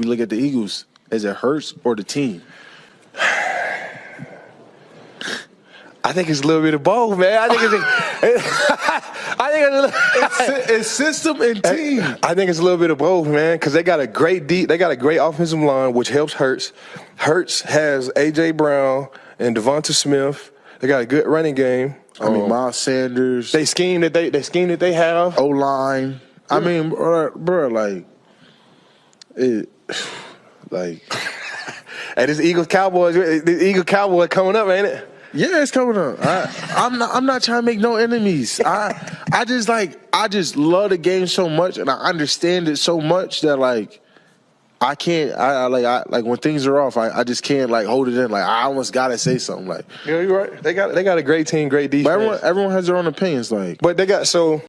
we look at the Eagles, is it Hurts or the team? I think it's a little bit of both, man. I think it's, I think it's, a It's, it's system and team. I think it's a little bit of both, man, because they got a great deep, they got a great offensive line, which helps Hurts. Hurts has AJ Brown and Devonta Smith. They got a good running game. I mean, Um, Miles Sanders, they scheme that they they scheme that they have. O line. I mean, bro, bro, like it, like Hey, this Eagles Cowboys, the Eagle Cowboy coming up, ain't it? yeah, it's coming up. I, I'm not. I'm not trying to make no enemies. I, I just like. I just love the game so much, and I understand it so much that like. I can't. I, I like. I like when things are off. I, I just can't like hold it in. Like I almost gotta say something. Like, Yeah, you're right. They got they got a great team, great defense. but everyone, everyone has their own opinions. Like, but they got so